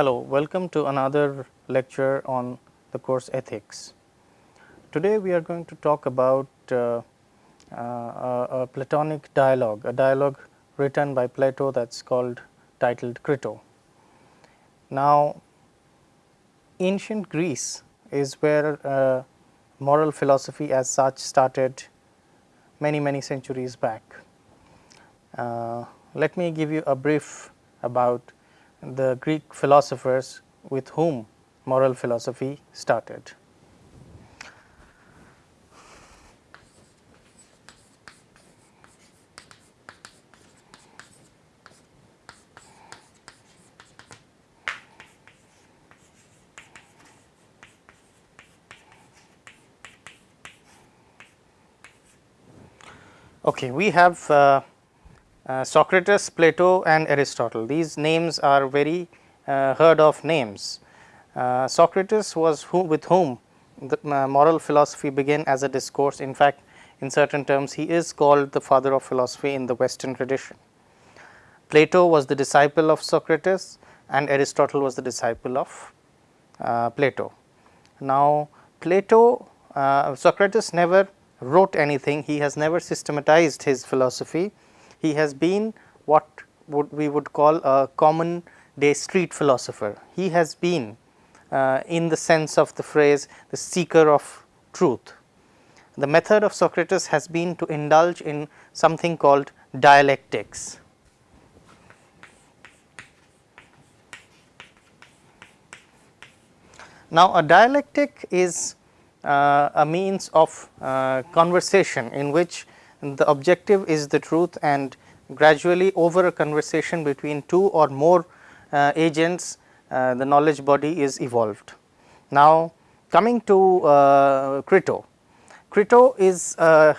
Hello, welcome to another lecture on the course ethics. Today we are going to talk about uh, uh, a, Platonic dialogue, a dialogue written by Plato that is called titled Crito. Now, ancient Greece is where uh, moral philosophy as such started many many centuries back. Uh, let me give you a brief about the Greek philosophers with whom moral philosophy started. Okay, we have uh, Socrates, Plato and Aristotle. These names are very uh, heard of names. Uh, Socrates was who, with whom the uh, moral philosophy began as a discourse. In fact, in certain terms he is called the father of philosophy in the western tradition. Plato was the disciple of Socrates and Aristotle was the disciple of uh, Plato. Now, Plato, Socrates never wrote anything, he has never systematized his philosophy. He has been what would we would call a common day street philosopher. He has been uh, in the sense of the phrase the seeker of truth. The method of Socrates has been to indulge in something called dialectics. Now, a dialectic is uh, a means of uh, conversation in which the objective is the truth and gradually over a conversation between two or more uh, agents the knowledge body is evolved. Now, coming to uh, Crito. Crito is a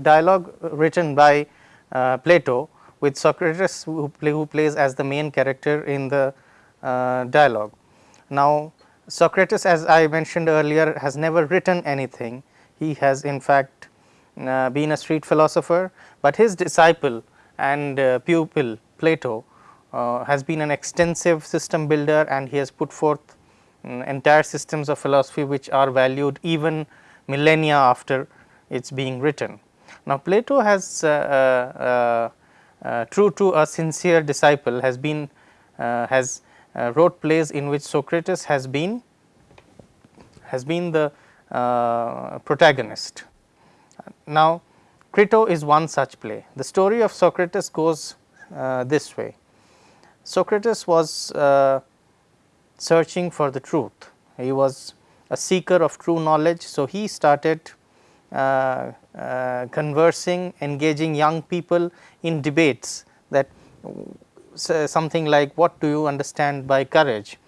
dialogue written by uh, Plato with Socrates who, play, who, plays as the main character in the uh, dialogue. Now, Socrates as I mentioned earlier has never written anything. He has in fact uh, been a street philosopher, but his disciple and uh, pupil Plato uh, has been an extensive system builder and he has put forth um, entire systems of philosophy which are valued even millennia after its being written. Now, Plato has uh, uh, uh, true to a sincere disciple has been has uh, wrote plays in which Socrates has been has been the uh, protagonist. Now, Crito is one such play. The story of Socrates goes uh, this way. Socrates was uh, searching for the truth. He was a seeker of true knowledge. So, he started uh, uh, conversing, engaging young people in debates that something like what do you understand by courage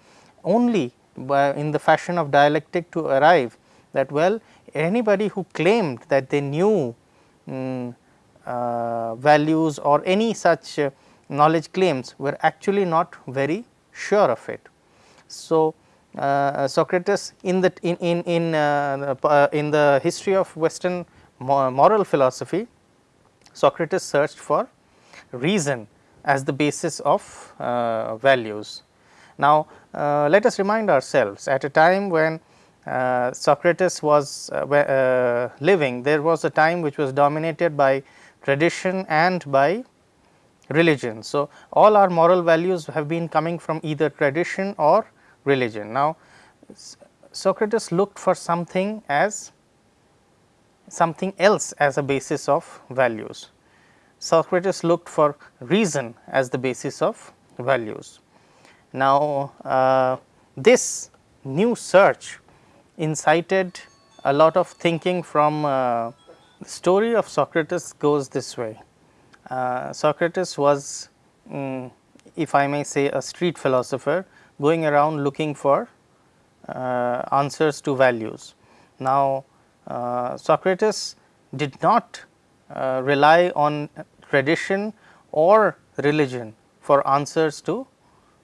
only by in the fashion of dialectic to arrive that well anybody who claimed that they knew um, uh, values or any such uh, knowledge claims were actually not very sure of it. So, uh, Socrates in the in in in, uh, uh, in the history of western moral philosophy Socrates searched for reason as the basis of uh, values. Now, let us remind ourselves at a time when uh, Socrates was living, there was a time which was dominated by tradition and by religion. So, all our moral values have been coming from either tradition or religion. Now, Socrates looked for something as something else as a basis of values. Socrates looked for reason as the basis of values. Now, uh, this new search incited a lot of thinking from uh, the story of Socrates goes this way. Uh, Socrates was um, if I may say a street philosopher going around looking for uh, answers to values. Now, uh, Socrates did not uh, rely on tradition or religion for answers to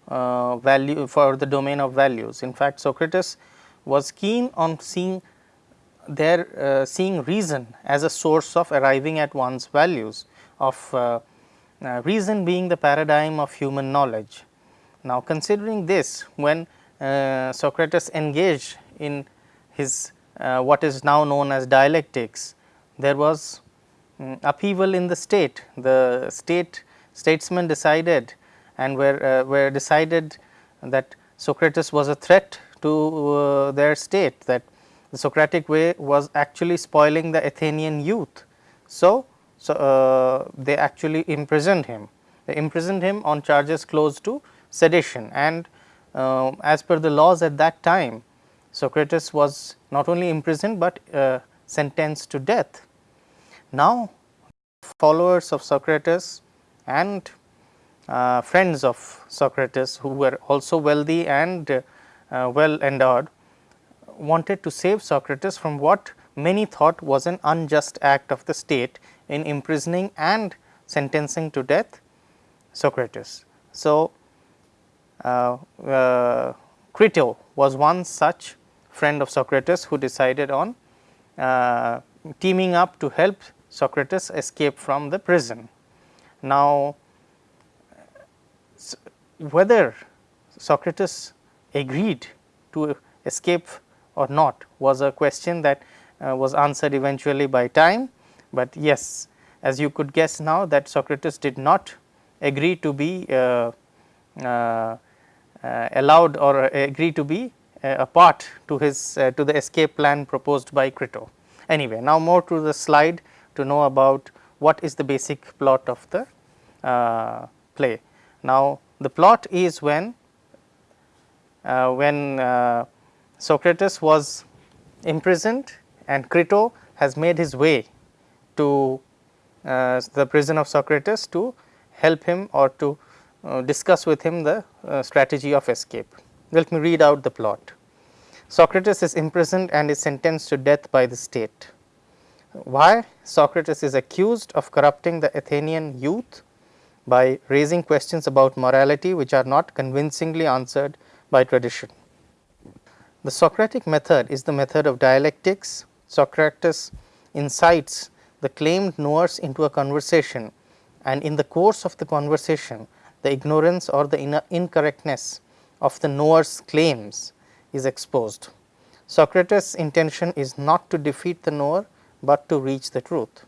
uh, value for the domain of values. In fact, Socrates was keen on seeing their uh, seeing reason as a source of arriving at one's values of uh, uh reason being the paradigm of human knowledge. Now, considering this when uh, Socrates engaged in his uh, what is now known as dialectics, there was um, upheaval in the state. The state statesmen decided and were, uh, were decided that Socrates was a threat to uh, their state that the Socratic way was actually spoiling the Athenian youth. So, so uh, they actually imprisoned him. They imprisoned him on charges close to sedition and uh, as per the laws at that time Socrates was not only imprisoned, but uh, sentenced to death. Now, followers of Socrates and uh, friends of Socrates who were also wealthy and well endowed wanted to save Socrates from what many thought was an unjust act of the state in imprisoning and sentencing to death Socrates. So, uh, uh, Crito was one such friend of Socrates who decided on uh, teaming up to help Socrates escape from the prison. Now, whether Socrates agreed to escape or not was a question that uh, was answered eventually by time, but yes as you could guess now that Socrates did not agree to be uh, uh, uh allowed or agree to be uh, a part to his uh, to the escape plan proposed by Crito. Anyway, now more to the slide to know about what is the basic plot of the uh, play. Now, the plot is when when Socrates was imprisoned and Crito has made his way to uh, the prison of Socrates to help him or to uh, discuss with him the uh, strategy of escape. Let me read out the plot. Socrates is imprisoned and is sentenced to death by the state. Why? Socrates is accused of corrupting the Athenian youth by raising questions about morality which are not convincingly answered by tradition. The Socratic method is the method of dialectics. Socrates incites the claimed knowers into a conversation and in the course of the conversation the ignorance or the incorrectness of the knower's claims is exposed. Socrates' intention is not to defeat the knower, but to reach the truth.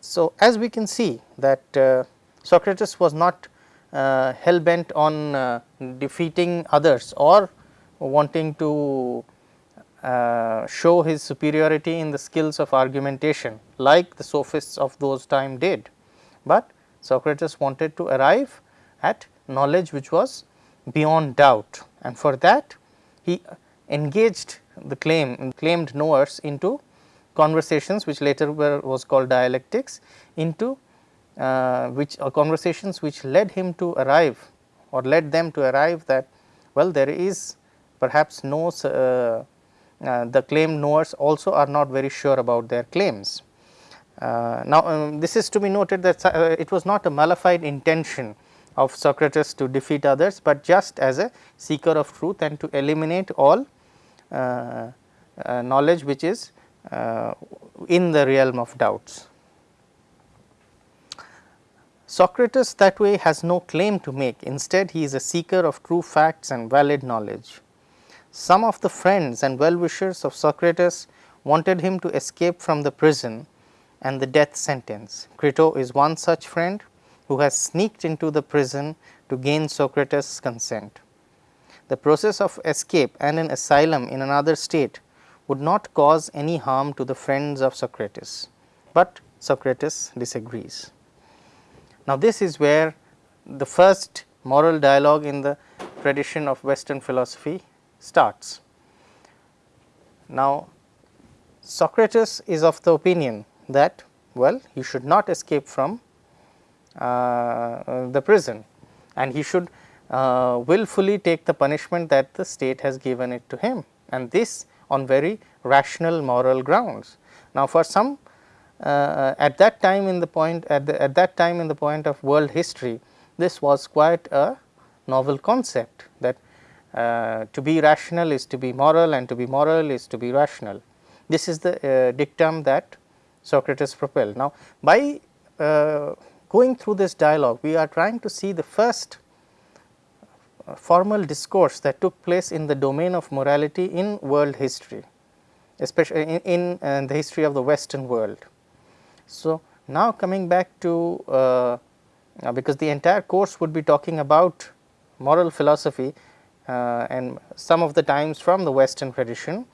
So, as we can see that uh, Socrates was not hell bent on uh, defeating others or wanting to uh, show his superiority in the skills of argumentation like the sophists of those time did, but Socrates wanted to arrive at knowledge which was beyond doubt and for that he engaged the claim claimed knowers into conversations which later were was called dialectics into uh, which uh, conversations which led him to arrive or led them to arrive that well there is perhaps no uh, uh, the claim knowers also are not very sure about their claims. Uh, now, um, this is to be noted that uh, it was not a malafide intention of Socrates to defeat others, but just as a seeker of truth and to eliminate all uh, uh, knowledge which is uh, in the realm of doubts. Socrates that way has no claim to make, instead he is a seeker of true facts and valid knowledge. Some of the friends and well wishers of Socrates wanted him to escape from the prison and the death sentence. Crito is one such friend who has sneaked into the prison to gain Socrates' consent. The process of escape and an asylum in another state would not cause any harm to the friends of Socrates, but Socrates disagrees. Now, this is where the first moral dialogue in the tradition of western philosophy starts. Now, Socrates is of the opinion that well you should not escape from uh, the prison and he should uh, willfully take the punishment that the state has given it to him and this on very rational moral grounds. Now, for some uh, at that time in the point at, the, at that time in the point of world history this was quite a novel concept that uh, to be rational is to be moral and to be moral is to be rational. This is the uh, dictum that Socrates propelled. Now, by uh, going through this dialogue, we are trying to see the first formal discourse that took place in the domain of morality in world history, especially in, in uh, the history of the western world. So, now coming back to uh, because the entire course would be talking about moral philosophy uh, and some of the times from the western tradition,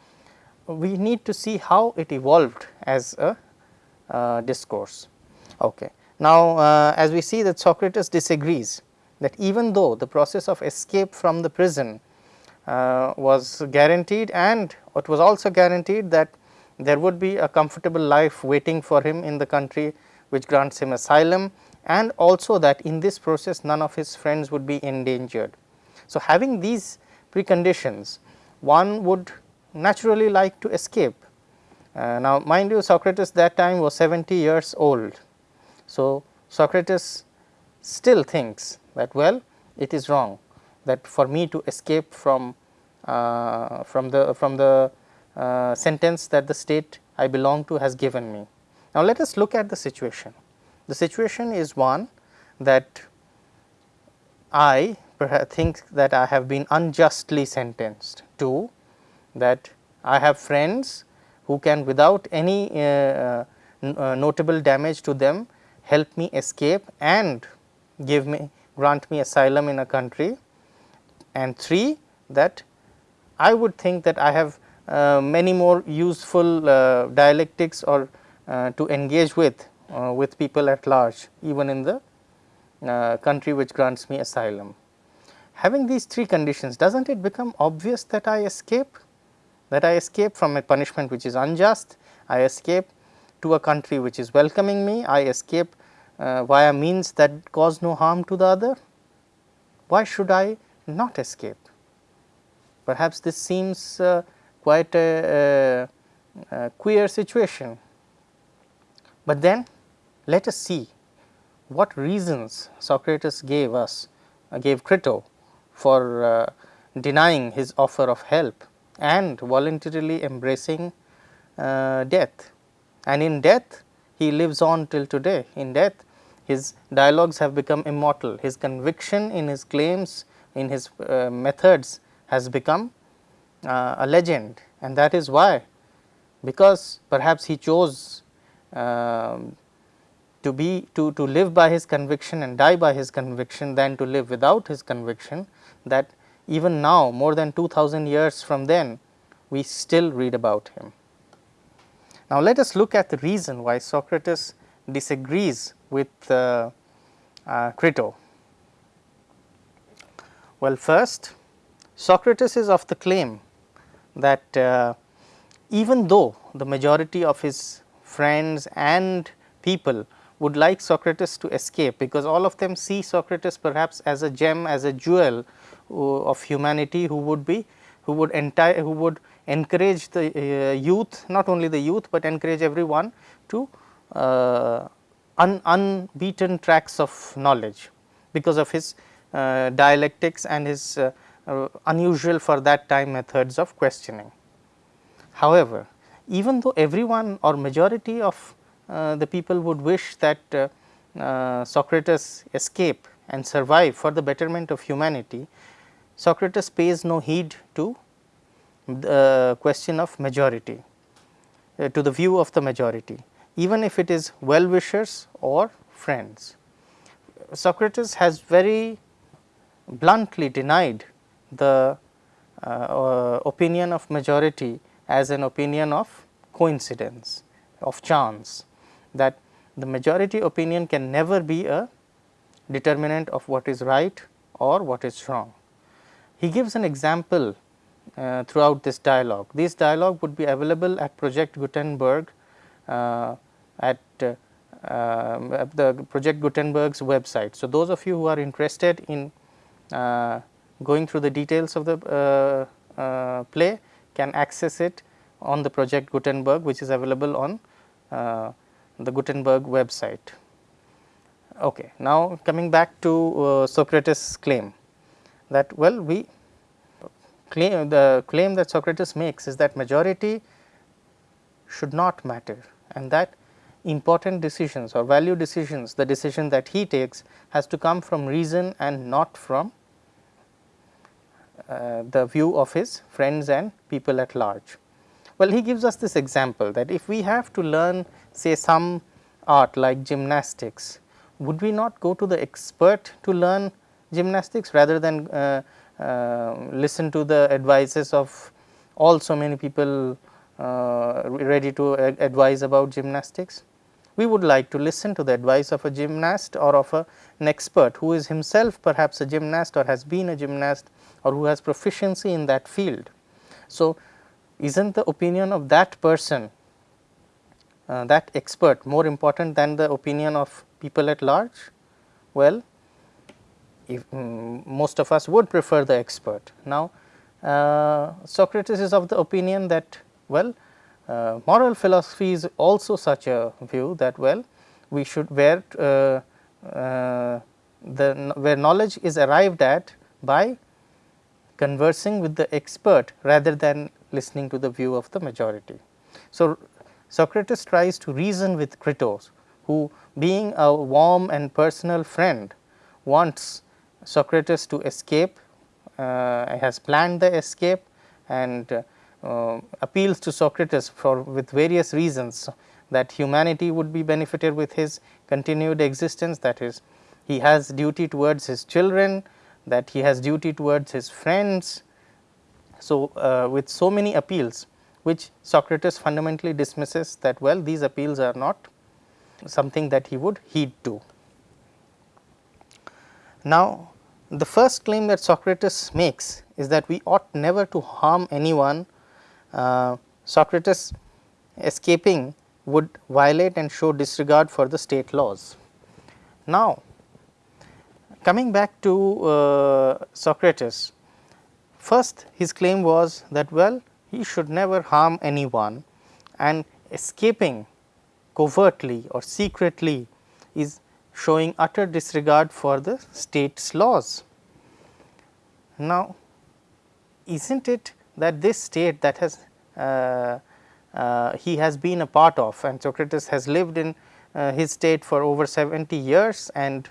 we need to see how it evolved as a uh, discourse. Okay. Now, uh, as we see that Socrates disagrees that even though the process of escape from the prison uh, was guaranteed and it was also guaranteed that there would be a comfortable life waiting for him in the country which grants him asylum and also that in this process none of his friends would be endangered. So, having these preconditions one would naturally like to escape. Uh, now, mind you Socrates that time was 70 years old. So, Socrates still thinks that well it is wrong that for me to escape from uh, from the from the uh, sentence that the state I belong to has given me. Now, let us look at the situation. The situation is one that I think that I have been unjustly sentenced to that I have friends who can without any uh, uh, uh, notable damage to them help me escape and give me grant me asylum in a country and 3 that I would think that I have many more useful uh, dialectics or uh, to engage with with people at large even in the country which grants me asylum. Having these three conditions does not it become obvious that I escape that I escape from a punishment which is unjust, I escape to a country which is welcoming me, I escape uh, via means that cause no harm to the other. Why should I not escape? Perhaps this seems uh, quite a, a, a queer situation, but then let us see what reasons Socrates gave us, uh, gave Crito for uh, denying his offer of help and voluntarily embracing uh, death. And in death he lives on till today. In death his dialogues have become immortal, his conviction in his claims, in his uh, methods has become uh, a legend and that is why because perhaps he chose um, to be to, to live by his conviction and die by his conviction than to live without his conviction that even now more than 2000 years from then we still read about him. Now, let us look at the reason why Socrates disagrees with uh, uh, Crito. Well, first Socrates is of the claim that uh, even though the majority of his friends and people would like Socrates to escape, because all of them see Socrates perhaps as a gem, as a jewel of humanity who would be who would entire who would encourage the uh, youth not only the youth, but encourage everyone to uh, un, unbeaten tracks of knowledge because of his uh, dialectics and his uh, uh, unusual for that time methods of questioning. However, even though everyone or majority of uh, the people would wish that Socrates escape and survive for the betterment of humanity, Socrates pays no heed to the question of majority, uh, to the view of the majority, even if it is well wishers or friends. Socrates has very bluntly denied the uh, uh, opinion of majority as an opinion of coincidence, of chance, that the majority opinion can never be a determinant of what is right or what is wrong. He gives an example uh, throughout this dialogue. This dialogue would be available at Project Gutenberg uh, at uh, um, the Project Gutenberg's website. So, those of you who are interested in uh, going through the details of the uh, uh, play can access it on the Project Gutenberg which is available on the Gutenberg website. Okay. Now, coming back to Socrates' claim that well we claim the claim that Socrates makes is that majority should not matter and that important decisions or value decisions the decision that he takes has to come from reason and not from uh, the view of his friends and people at large. Well, he gives us this example that if we have to learn say some art like gymnastics, would we not go to the expert to learn gymnastics rather than uh, uh, listen to the advices of all so many people uh, ready to advise about gymnastics? We would like to listen to the advice of a gymnast or of a, an expert who is himself perhaps a gymnast or has been a gymnast or who has proficiency in that field. So, is not the opinion of that person uh, that expert more important than the opinion of people at large? Well, if, um, most of us would prefer the expert. Now, uh, Socrates is of the opinion that well uh, moral philosophy is also such a view that well we should where uh, uh the where knowledge is arrived at by conversing with the expert rather than listening to the view of the majority. So, Socrates tries to reason with Crito who being a warm and personal friend wants Socrates to escape, uh, has planned the escape and uh, appeals to Socrates for with various reasons that humanity would be benefited with his continued existence that is he has duty towards his children, that he has duty towards his friends. So, uh, with so many appeals which Socrates fundamentally dismisses that well these appeals are not something that he would heed to. Now, the first claim that Socrates makes is that we ought never to harm anyone. Uh, Socrates escaping would violate and show disregard for the state laws. Now, coming back to uh, Socrates, first his claim was that well he should never harm anyone and escaping covertly or secretly is showing utter disregard for the state's laws. Now, is not it that this state that has uh, uh, he has been a part of and Socrates has lived in uh, his state for over 70 years and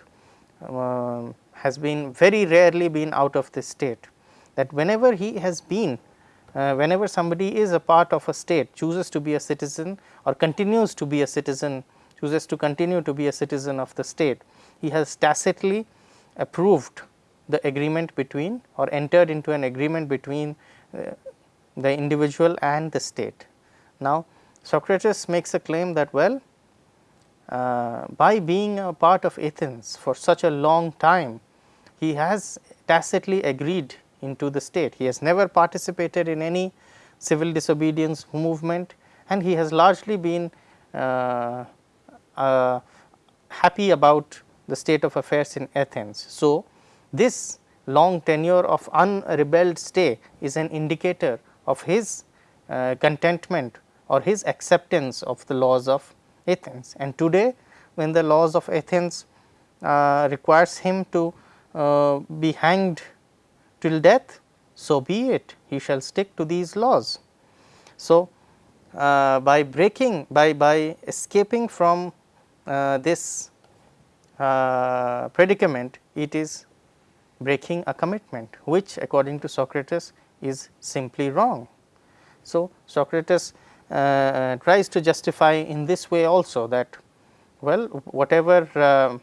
um, has been very rarely been out of this state that whenever he has been uh, whenever somebody is a part of a state chooses to be a citizen or continues to be a citizen chooses to continue to be a citizen of the state he has tacitly approved the agreement between or entered into an agreement between uh, the individual and the state. Now, Socrates makes a claim that well uh, by being a part of Athens for such a long time he has tacitly agreed into the state. He has never participated in any civil disobedience movement and he has largely been uh, uh, happy about the state of affairs in Athens. So, this long tenure of unrebelled stay is an indicator of his uh, contentment or his acceptance of the laws of Athens. And today when the laws of Athens uh, requires him to uh, be hanged till death, so be it, he shall stick to these laws. So, uh, by breaking, by, by escaping from uh, this uh, predicament, it is breaking a commitment, which according to Socrates is simply wrong. So, Socrates uh, tries to justify in this way also that well whatever uh,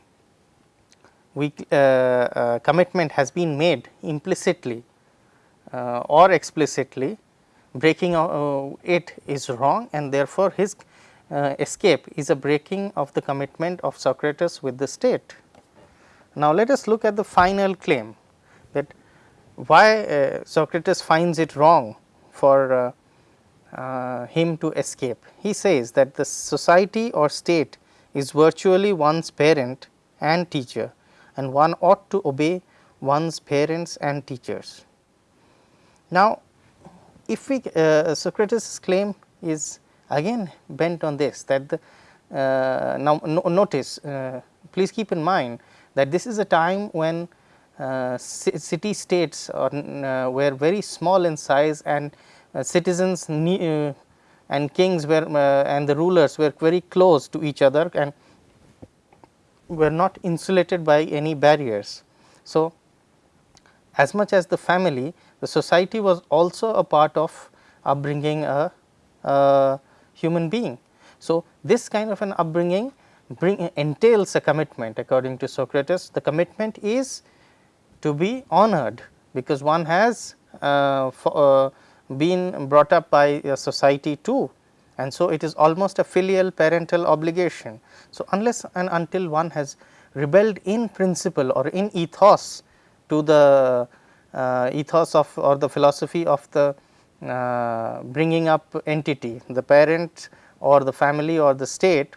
we uh, uh, commitment has been made implicitly uh, or explicitly breaking it is wrong and therefore, his escape is a breaking of the commitment of Socrates with the state. Now, let us look at the final claim that why uh, Socrates finds it wrong for uh, him to escape. He says that the society or state is virtually one's parent and teacher and one ought to obey one's parents and teachers. Now, if we uh, Socrates claim is again bent on this that the uh, now no, notice uh, please keep in mind that this is a time when uh, city states were very small in size and citizens uh, and kings were and the rulers were very close to each other and were not insulated by any barriers. So, as much as the family, the society was also a part of upbringing a, a human being. So, this kind of an upbringing bring, entails a commitment according to Socrates. The commitment is to be honored because one has uh, for, uh, been brought up by a society too and so it is almost a filial parental obligation. So, unless and until one has rebelled in principle or in ethos to the uh, ethos of or the philosophy of the uh, bringing up entity the parent or the family or the state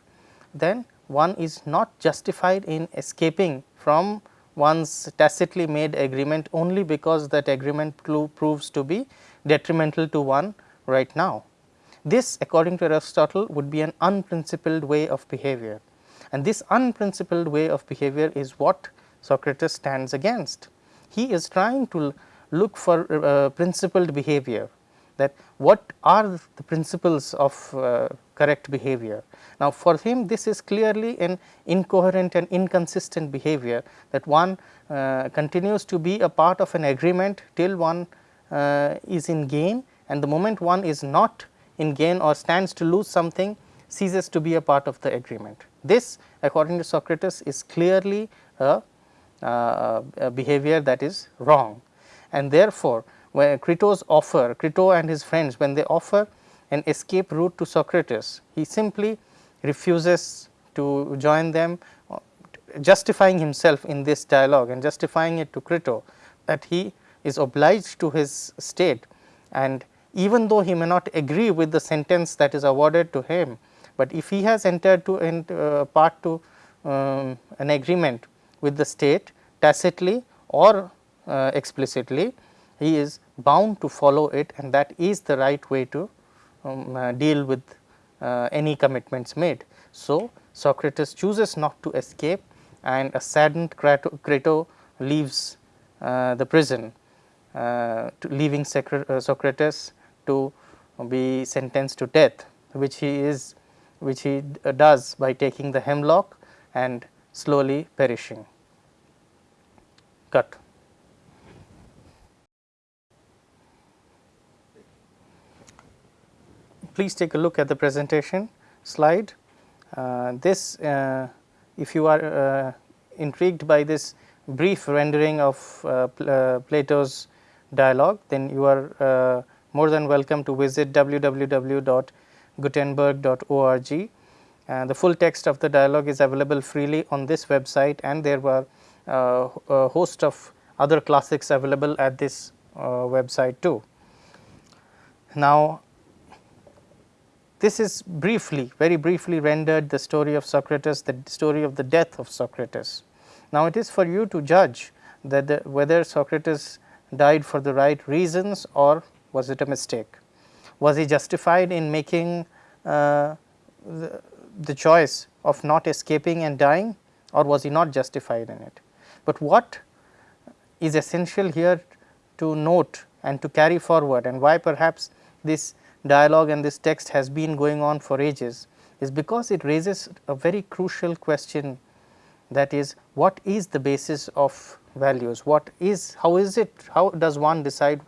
then one is not justified in escaping from one's tacitly made agreement only because that agreement proves to be detrimental to one right now. This according to Aristotle would be an unprincipled way of behavior and this unprincipled way of behavior is what Socrates stands against. He is trying to look for uh, principled behavior that what are the principles of uh, correct behavior. Now, for him this is clearly an incoherent and inconsistent behavior that one uh, continues to be a part of an agreement till one is in gain and the moment one is not in gain or stands to lose something ceases to be a part of the agreement. This according to Socrates is clearly a, uh, a behavior that is wrong and therefore, when Crito's offer Crito and his friends when they offer an escape route to Socrates, he simply refuses to join them justifying himself in this dialogue and justifying it to Crito that he is obliged to his state and even though he may not agree with the sentence that is awarded to him, but if he has entered to uh, part to um, an agreement with the state tacitly or uh, explicitly, he is bound to follow it and that is the right way to um, uh, deal with uh, any commitments made. So, Socrates chooses not to escape and a saddened Crito leaves uh, the prison, uh, leaving Socrates to be sentenced to death which he is which he does by taking the hemlock and slowly perishing. Cut. Please take a look at the presentation slide. Uh, this uh, if you are uh, intrigued by this brief rendering of uh, uh, Plato's dialogue then you are uh, more than welcome to visit www.gutenberg.org. Uh, the full text of the dialogue is available freely on this website and there were uh, a host of other classics available at this uh, website too. Now, this is briefly, very briefly rendered the story of Socrates, the story of the death of Socrates. Now, it is for you to judge that the, whether Socrates died for the right reasons or was it a mistake? Was he justified in making uh, the, the choice of not escaping and dying or was he not justified in it? But what is essential here to note and to carry forward and why perhaps this dialogue and this text has been going on for ages is because it raises a very crucial question that is what is the basis of values, what is, how is it, how does one decide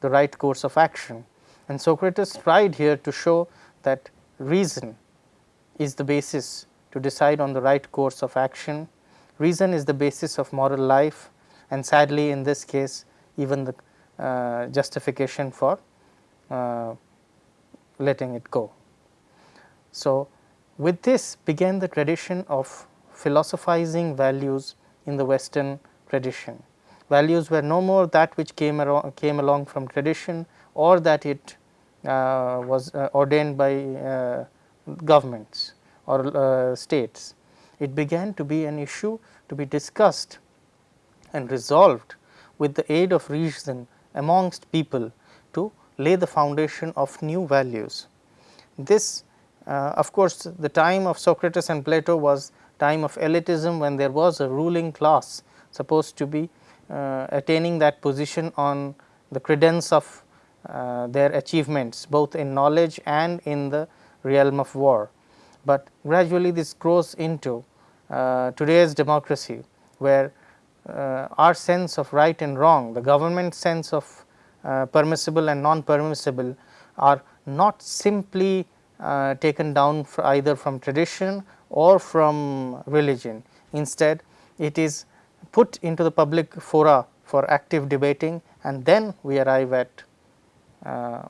the right course of action. And Socrates tried here to show that reason is the basis to decide on the right course of action. Reason is the basis of moral life and sadly in this case even the uh, justification for uh, letting it go. So, with this began the tradition of philosophizing values in the western tradition values were no more that which came, came along from tradition or that it uh, was uh, ordained by uh, governments or uh, states. It began to be an issue to be discussed and resolved with the aid of reason amongst people to lay the foundation of new values. This uh, of course, the time of Socrates and Plato was time of elitism when there was a ruling class supposed to be uh, attaining that position on the credence of uh, their achievements both in knowledge and in the realm of war. But gradually this grows into uh, today's democracy where uh, our sense of right and wrong, the government sense of uh, permissible and non-permissible are not simply uh, taken down either from tradition or from religion. Instead, it is put into the public fora for active debating and then we arrive at uh,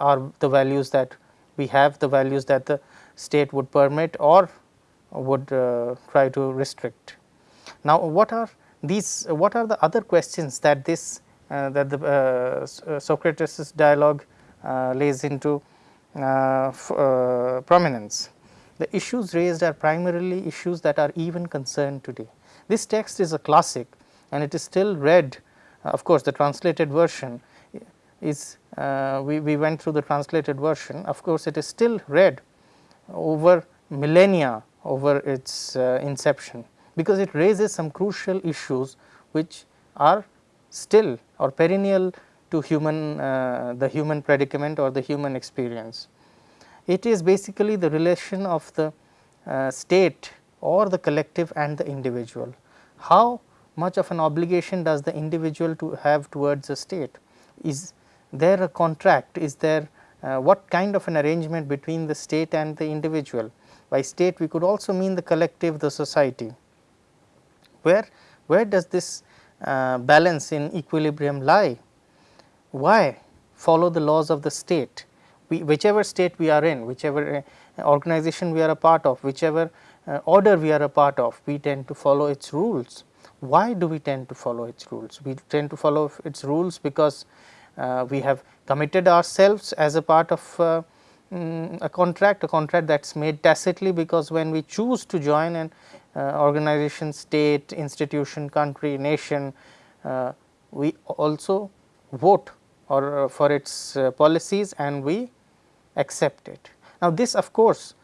are the values that we have the values that the state would permit or would uh, try to restrict. Now, what are these what are the other questions that this uh, that the uh, Socrates dialogue uh, lays into uh, uh, prominence. The issues raised are primarily issues that are even concerned today. This text is a classic and it is still read of course, the translated version is we, we went through the translated version of course, it is still read over millennia over its inception because it raises some crucial issues which are still or perennial to human uh, the human predicament or the human experience. It is basically the relation of the uh, state or the collective and the individual. How much of an obligation does the individual to have towards the state? Is there a contract? Is there uh, what kind of an arrangement between the state and the individual? By state we could also mean the collective, the society. Where, where does this uh, balance in equilibrium lie? Why follow the laws of the state? We, whichever state we are in, whichever uh, organization we are a part of, whichever order we are a part of, we tend to follow its rules. Why do we tend to follow its rules? We tend to follow its rules because uh, we have committed ourselves as a part of uh, mm, a contract, a contract that is made tacitly because when we choose to join an uh, organization, state, institution, country, nation, uh, we also vote or uh, for its policies and we accept it. Now, this of course,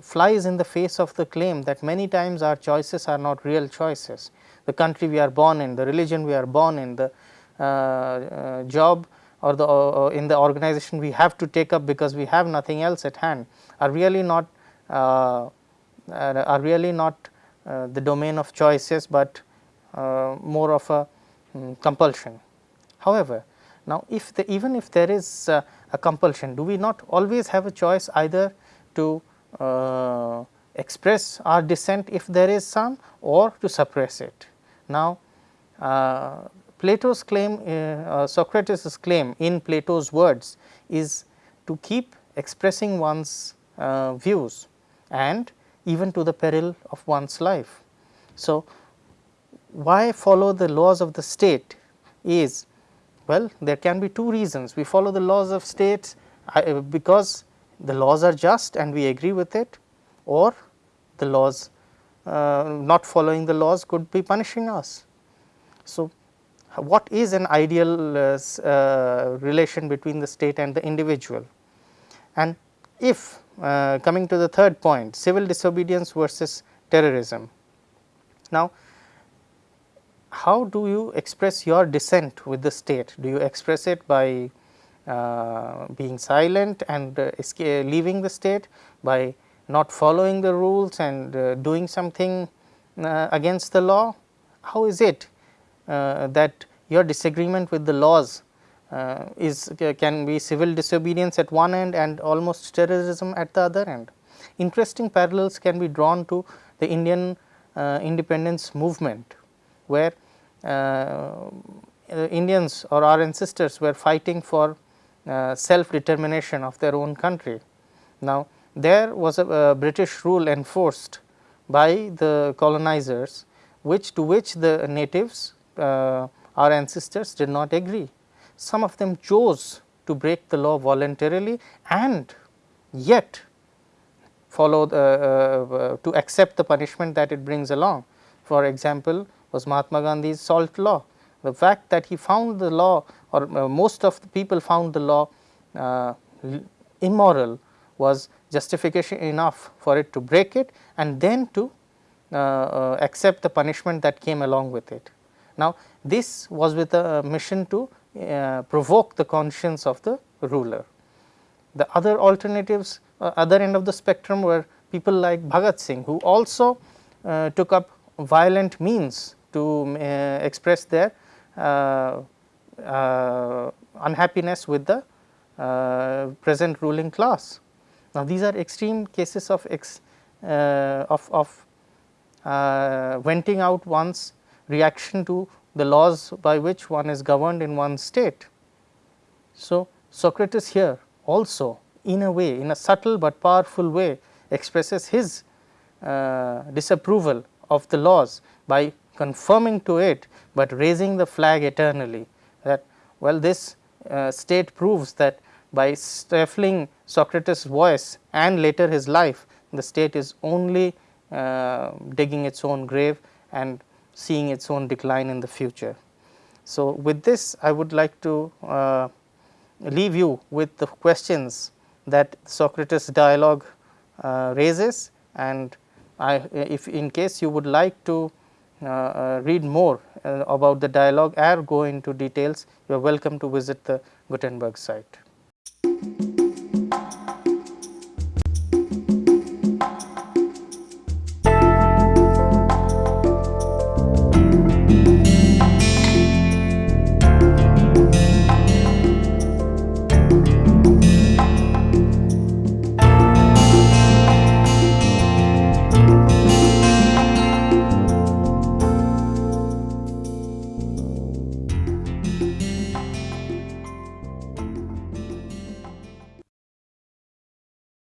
flies in the face of the claim that many times our choices are not real choices. The country we are born in, the religion we are born in, the uh, uh, job or the uh, in the organization we have to take up because we have nothing else at hand are really not uh, are really not uh, the domain of choices, but uh, more of a um, compulsion. However, now if the, even if there is a compulsion, do we not always have a choice either to express our dissent if there is some or to suppress it. Now, uh, Plato's claim, uh, Socrates' claim in Plato's words is to keep expressing one's uh, views and even to the peril of one's life. So, why follow the laws of the state is well there can be two reasons we follow the laws of states uh, because the laws are just and we agree with it or the laws uh, not following the laws could be punishing us. So, what is an ideal uh, uh relation between the state and the individual and if uh, coming to the third point civil disobedience versus terrorism. Now, how do you express your dissent with the state? Do you express it by being silent and uh, leaving the state, by not following the rules and uh, doing something uh, against the law? How is it uh, that your disagreement with the laws uh, is can be civil disobedience at one end and almost terrorism at the other end. Interesting parallels can be drawn to the Indian uh, independence movement, where uh, Indians or our ancestors were fighting for uh, self determination of their own country. Now, there was a, a British rule enforced by the colonizers, which to which the natives uh, our ancestors did not agree some of them chose to break the law voluntarily and yet follow the, uh, uh, to accept the punishment that it brings along. For example, was Mahatma Gandhi's salt law. The fact that he found the law or uh, most of the people found the law uh, immoral was justification enough for it to break it and then to uh, uh, accept the punishment that came along with it. Now, this was with a mission to uh, provoke the conscience of the ruler. The other alternatives uh, other end of the spectrum were people like Bhagat Singh who also uh, took up violent means to uh, express their unhappiness with the uh, present ruling class. Now, these are extreme cases of ex, uh, of, of uh, venting out one's reaction to the laws by which one is governed in one state. So, Socrates here also in a way in a subtle but powerful way expresses his uh, disapproval of the laws by confirming to it, but raising the flag eternally that well this uh, state proves that by stifling Socrates voice and later his life the state is only uh, digging its own grave and seeing its own decline in the future. So, with this I would like to uh, leave you with the questions that Socrates dialogue uh, raises and I if in case you would like to read more uh, about the dialogue or go into details you are welcome to visit the Gutenberg site.